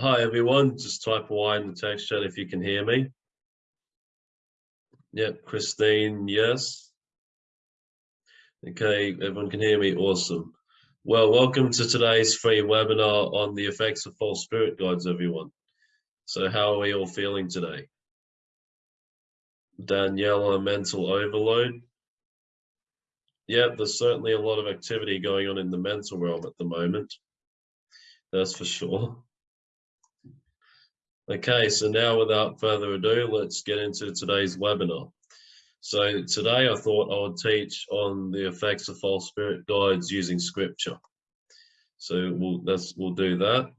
Hi everyone, just type Y in the text chat if you can hear me. Yep, Christine, yes. Okay, everyone can hear me, awesome. Well, welcome to today's free webinar on the effects of false spirit guides, everyone. So how are we all feeling today? Daniela, mental overload. Yeah, there's certainly a lot of activity going on in the mental realm at the moment. That's for sure. Okay, so now without further ado, let's get into today's webinar. So today I thought I would teach on the effects of false spirit guides using scripture. So we'll, let's, we'll do that.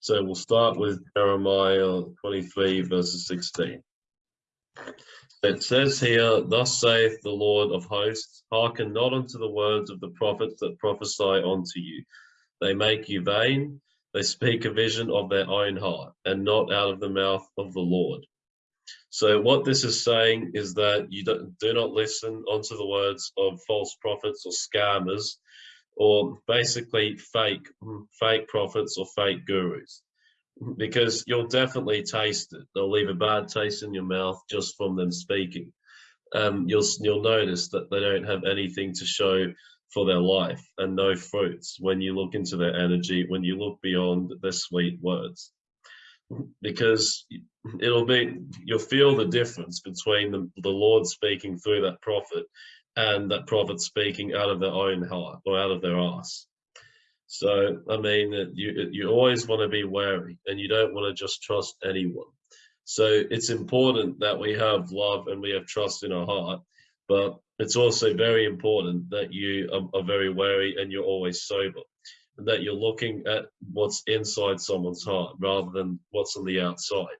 So we'll start with Jeremiah 23 verses 16. It says here, Thus saith the Lord of hosts, hearken not unto the words of the prophets that prophesy unto you. They make you vain, they speak a vision of their own heart and not out of the mouth of the Lord. So what this is saying is that you don't, do not listen onto the words of false prophets or scammers or basically fake fake prophets or fake gurus because you'll definitely taste it. They'll leave a bad taste in your mouth just from them speaking. Um, you'll you'll notice that they don't have anything to show for their life and no fruits when you look into their energy, when you look beyond their sweet words. Because it'll be, you'll feel the difference between the, the Lord speaking through that prophet and that prophet speaking out of their own heart or out of their ass. So, I mean, you, you always want to be wary and you don't want to just trust anyone. So it's important that we have love and we have trust in our heart, but it's also very important that you are, are very wary and you're always sober and that you're looking at what's inside someone's heart rather than what's on the outside.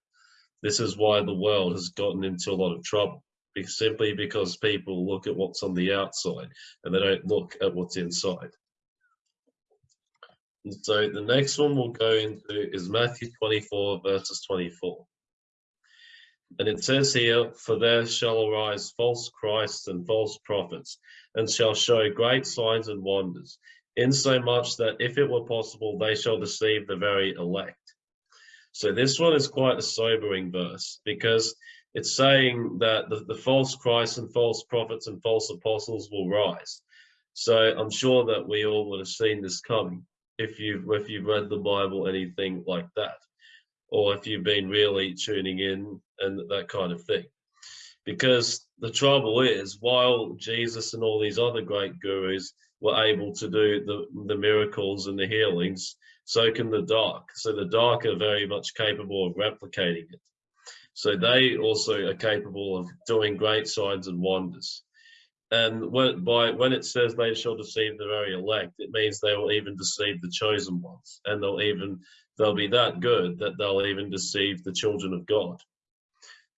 This is why the world has gotten into a lot of trouble simply because people look at what's on the outside and they don't look at what's inside. So the next one we'll go into is Matthew 24 verses 24. And it says here, For there shall arise false Christs and false prophets, and shall show great signs and wonders, insomuch that if it were possible, they shall deceive the very elect. So this one is quite a sobering verse because it's saying that the, the false Christ and false prophets and false apostles will rise. So I'm sure that we all would have seen this coming if you've if you've read the Bible, anything like that or if you've been really tuning in and that kind of thing. Because the trouble is, while Jesus and all these other great gurus were able to do the, the miracles and the healings, so can the dark. So the dark are very much capable of replicating it. So they also are capable of doing great signs and wonders. And when, by, when it says they shall deceive the very elect, it means they will even deceive the chosen ones, and they'll even they'll be that good that they'll even deceive the children of God.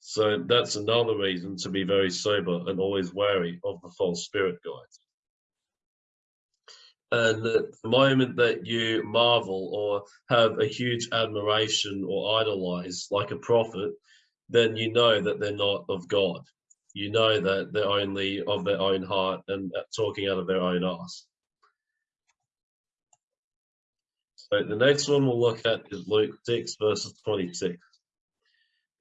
So that's another reason to be very sober and always wary of the false spirit guides. And the moment that you marvel or have a huge admiration or idolize like a prophet, then you know that they're not of God. You know that they're only of their own heart and talking out of their own ass. So the next one we'll look at is Luke 6 verses 26.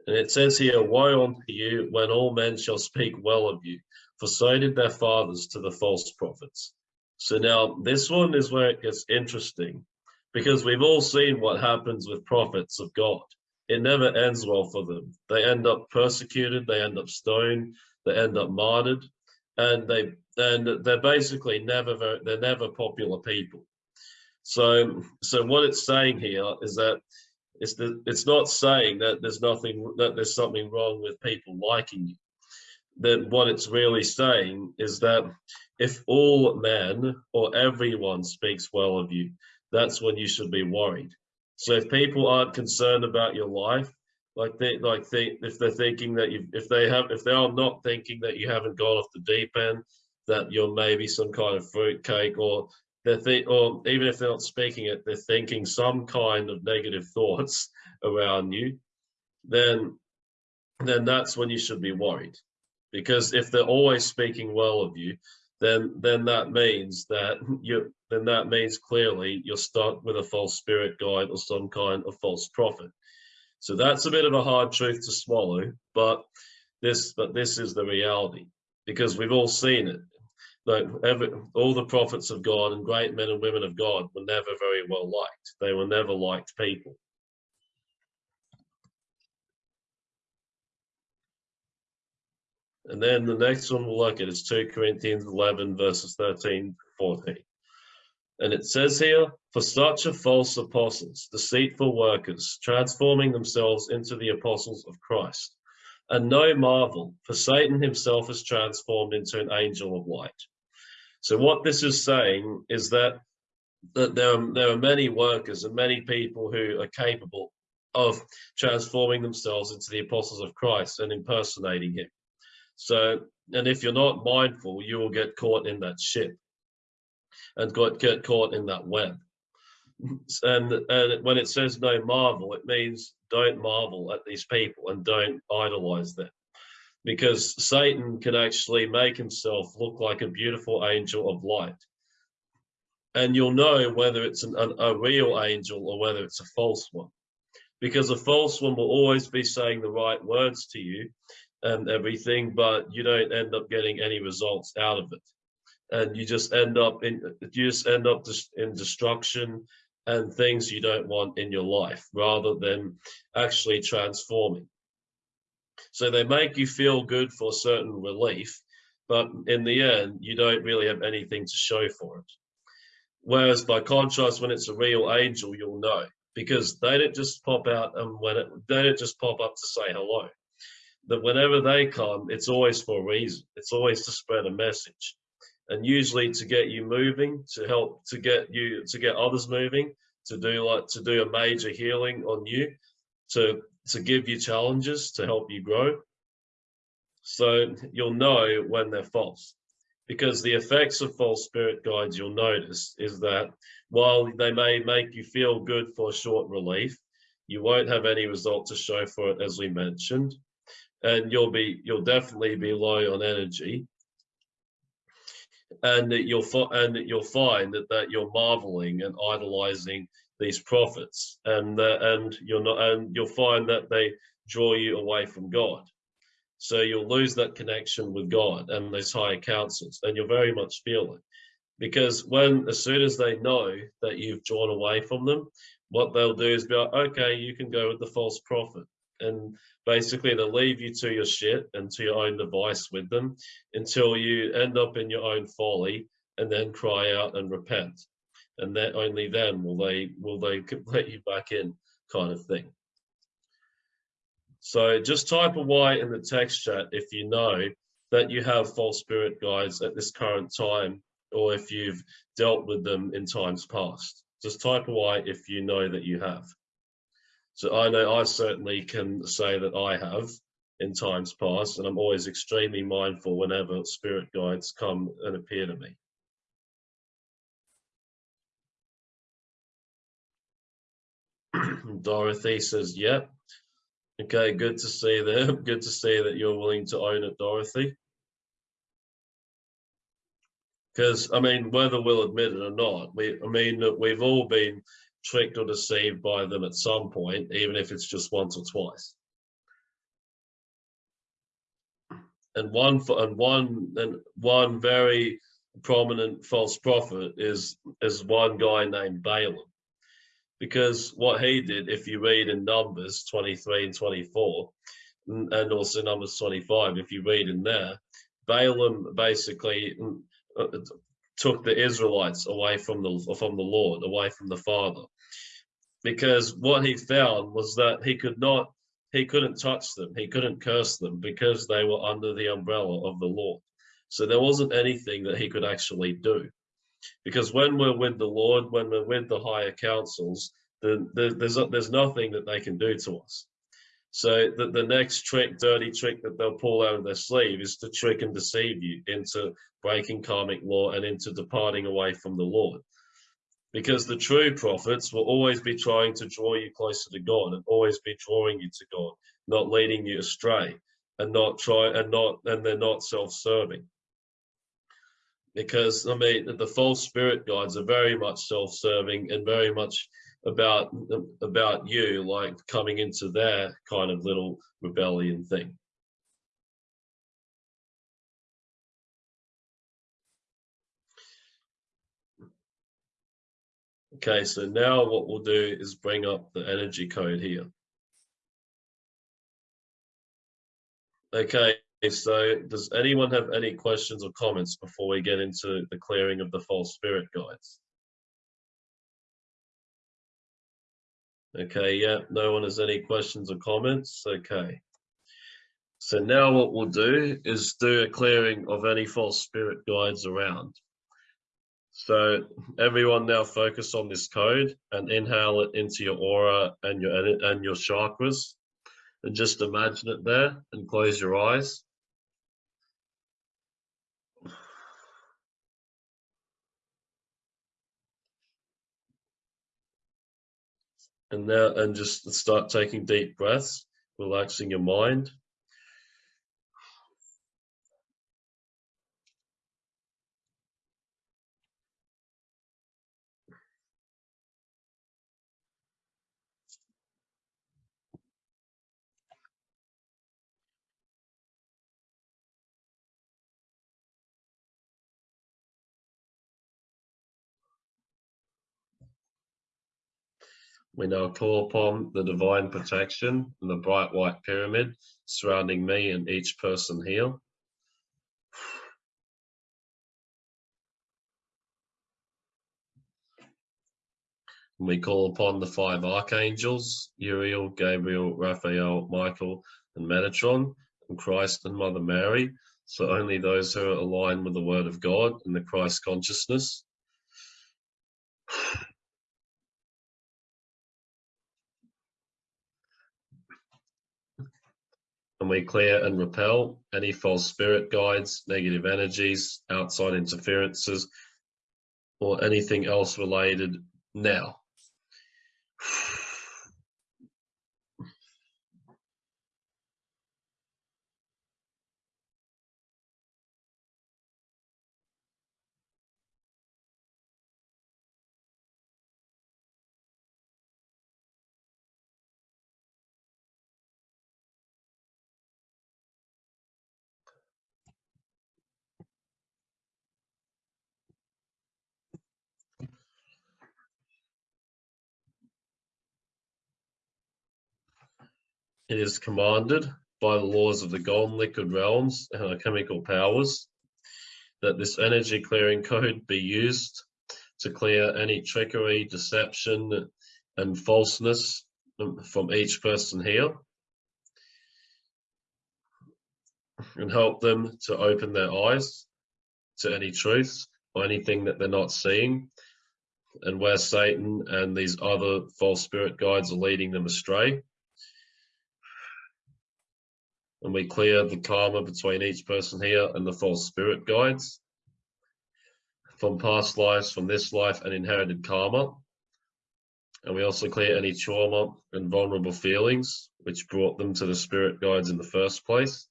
And it says here, Woe unto you when all men shall speak well of you, for so did their fathers to the false prophets. So now this one is where it gets interesting because we've all seen what happens with prophets of God. It never ends well for them. They end up persecuted, they end up stoned, they end up martyred, and they and they're basically never they're never popular people. So, so what it's saying here is that it's the, it's not saying that there's nothing that there's something wrong with people liking you. That what it's really saying is that if all men or everyone speaks well of you, that's when you should be worried. So if people aren't concerned about your life, like they like they if they're thinking that you if they have if they are not thinking that you haven't gone off the deep end, that you're maybe some kind of fruitcake or they're th or even if they're not speaking it, they're thinking some kind of negative thoughts around you, then then that's when you should be worried. Because if they're always speaking well of you, then then that means that you then that means clearly you're stuck with a false spirit guide or some kind of false prophet. So that's a bit of a hard truth to swallow, but this but this is the reality because we've all seen it. Like every, all the prophets of God and great men and women of God were never very well liked. They were never liked people. And then the next one we'll look at is 2 Corinthians 11, verses 13 14. And it says here, For such are false apostles, deceitful workers, transforming themselves into the apostles of Christ. And no marvel, for Satan himself is transformed into an angel of light. So what this is saying is that, that there, are, there are many workers and many people who are capable of transforming themselves into the apostles of Christ and impersonating him. So, and if you're not mindful, you will get caught in that ship and got, get caught in that web. And, and when it says no marvel, it means don't marvel at these people and don't idolize them. Because Satan can actually make himself look like a beautiful angel of light. And you'll know whether it's an, an, a real angel or whether it's a false one. Because a false one will always be saying the right words to you and everything, but you don't end up getting any results out of it. And you just end up in you just end up in destruction and things you don't want in your life rather than actually transforming. So they make you feel good for certain relief, but in the end, you don't really have anything to show for it. Whereas by contrast, when it's a real angel, you'll know because they don't just pop out and when it, they don't just pop up to say hello that whenever they come, it's always for a reason. It's always to spread a message. And usually to get you moving, to help to get you to get others moving, to do like to do a major healing on you, to to give you challenges to help you grow. So you'll know when they're false. Because the effects of false spirit guides you'll notice is that while they may make you feel good for short relief, you won't have any result to show for it as we mentioned and you'll be you'll definitely be low on energy and you'll and you'll find that, that you're marveling and idolizing these prophets and uh, and you're not and you'll find that they draw you away from god. So you'll lose that connection with god and those higher councils and you'll very much feel it. Because when as soon as they know that you've drawn away from them what they'll do is be like okay you can go with the false prophet. And basically they'll leave you to your shit and to your own device with them until you end up in your own folly and then cry out and repent and then only then will they will they let you back in kind of thing. So just type a y in the text chat if you know that you have false spirit guides at this current time or if you've dealt with them in times past. Just type a y if you know that you have. So I know I certainly can say that I have in times past, and I'm always extremely mindful whenever spirit guides come and appear to me. Dorothy says, yep. Okay, good to see that. Good to see that you're willing to own it, Dorothy. Because, I mean, whether we'll admit it or not, we, I mean, that we've all been tricked or deceived by them at some point, even if it's just once or twice. And one for, and one and one very prominent false prophet is is one guy named Balaam. Because what he did, if you read in Numbers 23 and 24, and also Numbers 25, if you read in there, Balaam basically uh, took the Israelites away from the from the Lord, away from the Father, because what he found was that he could not, he couldn't touch them, he couldn't curse them because they were under the umbrella of the Lord. So there wasn't anything that he could actually do, because when we're with the Lord, when we're with the higher councils, then there's there's nothing that they can do to us. So the, the next trick, dirty trick that they'll pull out of their sleeve is to trick and deceive you into breaking karmic law and into departing away from the Lord. Because the true prophets will always be trying to draw you closer to God and always be drawing you to God, not leading you astray and not try and not and they're not self-serving. Because I mean the false spirit guides are very much self-serving and very much about about you like coming into their kind of little rebellion thing. Okay, so now what we'll do is bring up the energy code here. Okay, so does anyone have any questions or comments before we get into the clearing of the false spirit guides? Okay, yeah, no one has any questions or comments. Okay. So now what we'll do is do a clearing of any false spirit guides around. So everyone now focus on this code and inhale it into your aura and your and your chakras and just imagine it there and close your eyes. And now and just start taking deep breaths, relaxing your mind. We now call upon the divine protection and the bright white pyramid surrounding me and each person here. we call upon the five archangels, Uriel, Gabriel, Raphael, Michael, and Metatron, and Christ and Mother Mary, so only those who are aligned with the Word of God and the Christ consciousness. And we clear and repel any false spirit guides, negative energies, outside interferences, or anything else related now. It is commanded by the laws of the golden liquid realms and our chemical powers that this energy clearing code be used to clear any trickery, deception, and falseness from each person here and help them to open their eyes to any truth or anything that they're not seeing and where Satan and these other false spirit guides are leading them astray and we clear the karma between each person here and the false spirit guides from past lives, from this life and inherited karma. And we also clear any trauma and vulnerable feelings which brought them to the spirit guides in the first place.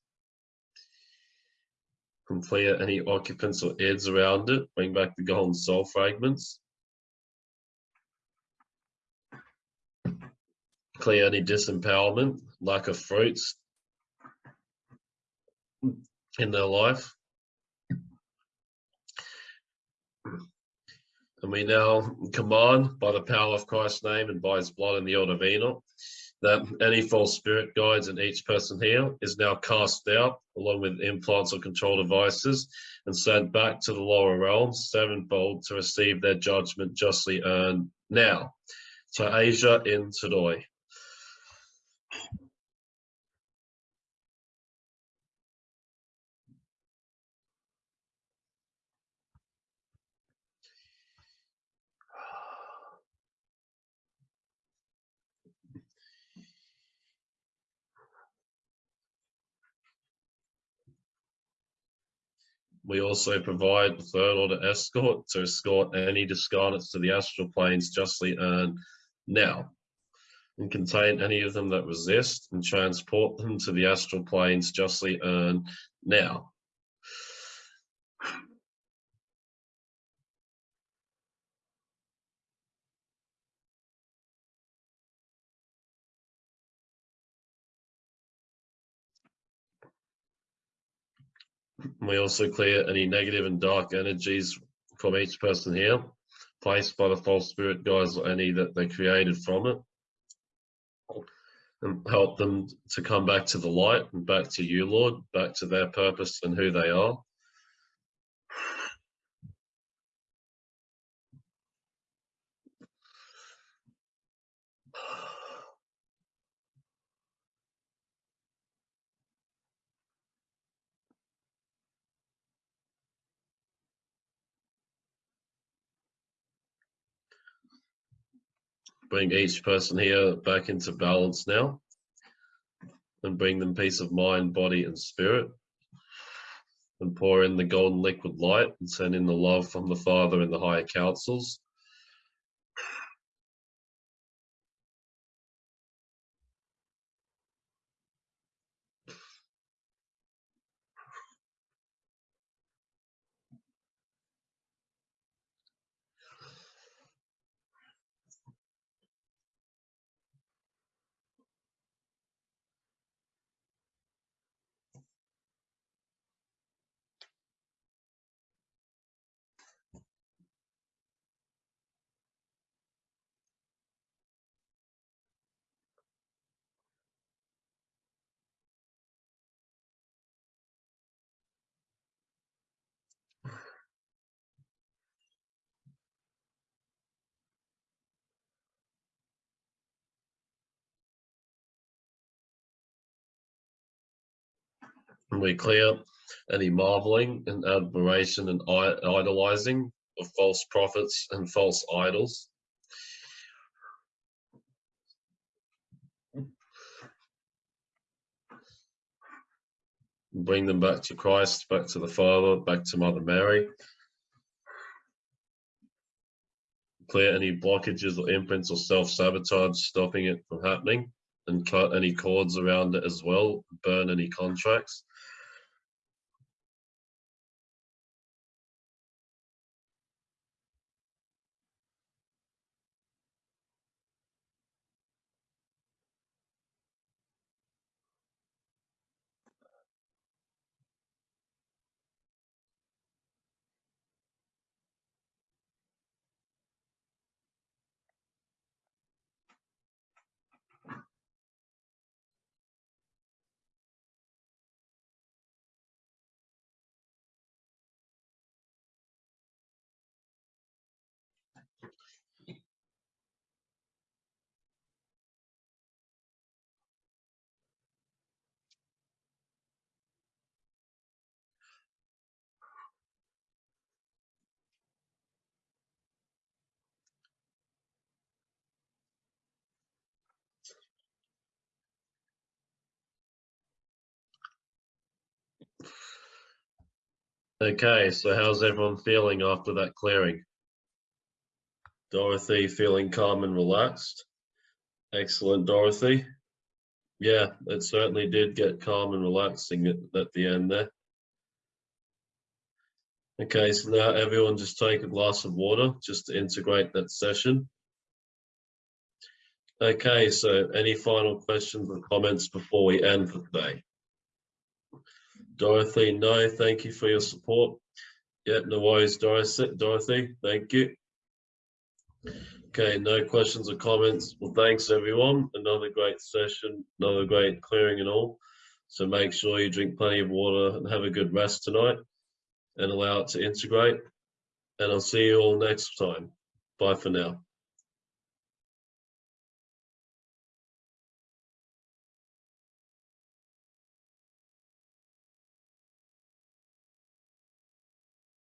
And clear any occupants or ids around it, bring back the golden soul fragments. Clear any disempowerment, lack of fruits, in their life. And we now command by the power of Christ's name and by his blood in the order of Enoch that any false spirit guides in each person here is now cast out along with implants or control devices and sent back to the lower realms sevenfold to receive their judgment justly earned now. To Asia in Todoi. We also provide third order escort to escort any discarnates to the astral planes justly earned now and contain any of them that resist and transport them to the astral planes justly earned now. We also clear any negative and dark energies from each person here, placed by the false spirit guides or any that they created from it. And help them to come back to the light and back to you, Lord, back to their purpose and who they are. Bring each person here back into balance now and bring them peace of mind, body, and spirit. And pour in the golden liquid light and send in the love from the Father and the higher councils. And we clear any marveling and admiration and idolizing of false prophets and false idols. Bring them back to Christ, back to the Father, back to Mother Mary. Clear any blockages or imprints or self-sabotage stopping it from happening and cut any cords around it as well, burn any contracts. Okay, so how's everyone feeling after that clearing? Dorothy feeling calm and relaxed? Excellent, Dorothy. Yeah, it certainly did get calm and relaxing at, at the end there. Okay, so now everyone just take a glass of water just to integrate that session. Okay, so any final questions or comments before we end for today? Dorothy, no, thank you for your support. Yeah, no worries, Dorothy, Dorothy, thank you. Okay, no questions or comments. Well, thanks everyone. Another great session, another great clearing and all. So make sure you drink plenty of water and have a good rest tonight and allow it to integrate. And I'll see you all next time. Bye for now.